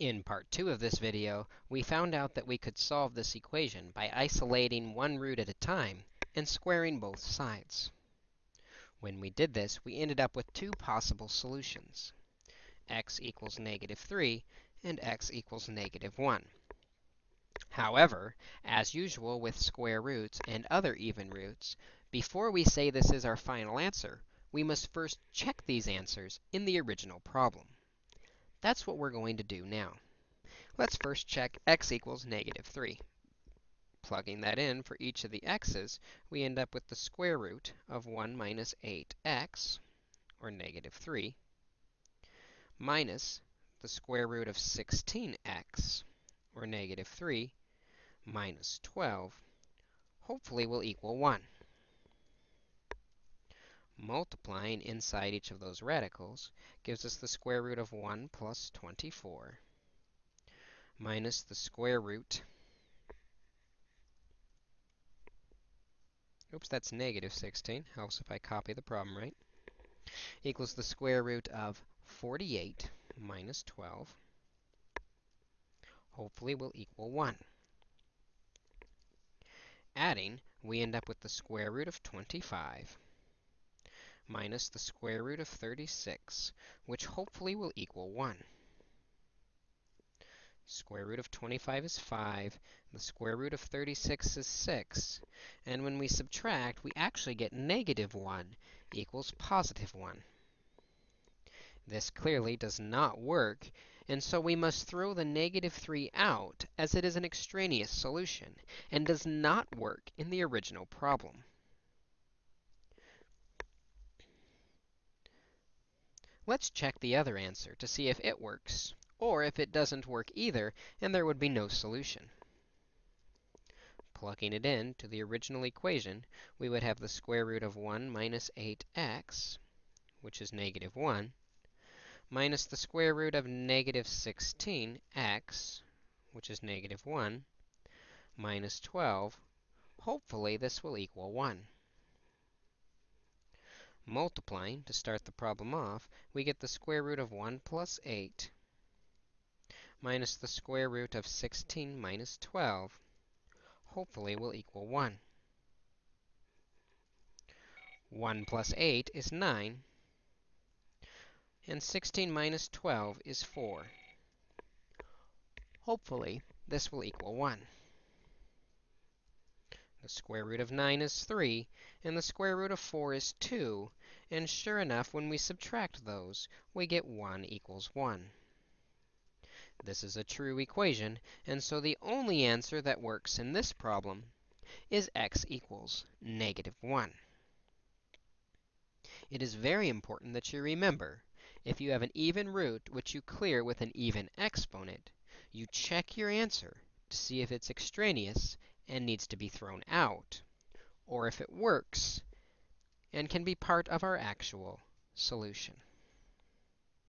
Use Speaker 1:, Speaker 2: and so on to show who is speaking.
Speaker 1: In part 2 of this video, we found out that we could solve this equation by isolating one root at a time and squaring both sides. When we did this, we ended up with two possible solutions, x equals negative 3 and x equals negative 1. However, as usual with square roots and other even roots, before we say this is our final answer, we must first check these answers in the original problem. That's what we're going to do now. Let's first check x equals negative 3. Plugging that in for each of the x's, we end up with the square root of 1 minus 8x, or negative 3, minus the square root of 16x, or negative 3, minus 12, hopefully will equal 1. Multiplying inside each of those radicals gives us the square root of 1 plus 24 minus the square root Oops, that's negative 16. Helps if I copy the problem right. Equals the square root of 48 minus 12. Hopefully will equal 1. Adding, we end up with the square root of 25 minus the square root of 36, which hopefully will equal 1. Square root of 25 is 5. The square root of 36 is 6. And when we subtract, we actually get negative 1 equals positive 1. This clearly does not work, and so we must throw the negative 3 out, as it is an extraneous solution, and does not work in the original problem. Let's check the other answer to see if it works, or if it doesn't work either, and there would be no solution. Plugging it in to the original equation, we would have the square root of 1 minus 8x, which is negative 1, minus the square root of negative 16x, which is negative 1, minus 12. Hopefully, this will equal 1 multiplying to start the problem off, we get the square root of 1 plus 8 minus the square root of 16 minus 12. Hopefully will equal 1. 1 plus 8 is 9, and 16 minus 12 is 4. Hopefully, this will equal 1. The square root of 9 is 3, and the square root of 4 is 2. And sure enough, when we subtract those, we get 1 equals 1. This is a true equation, and so the only answer that works in this problem is x equals negative 1. It is very important that you remember, if you have an even root which you clear with an even exponent, you check your answer to see if it's extraneous and needs to be thrown out, or if it works and can be part of our actual solution.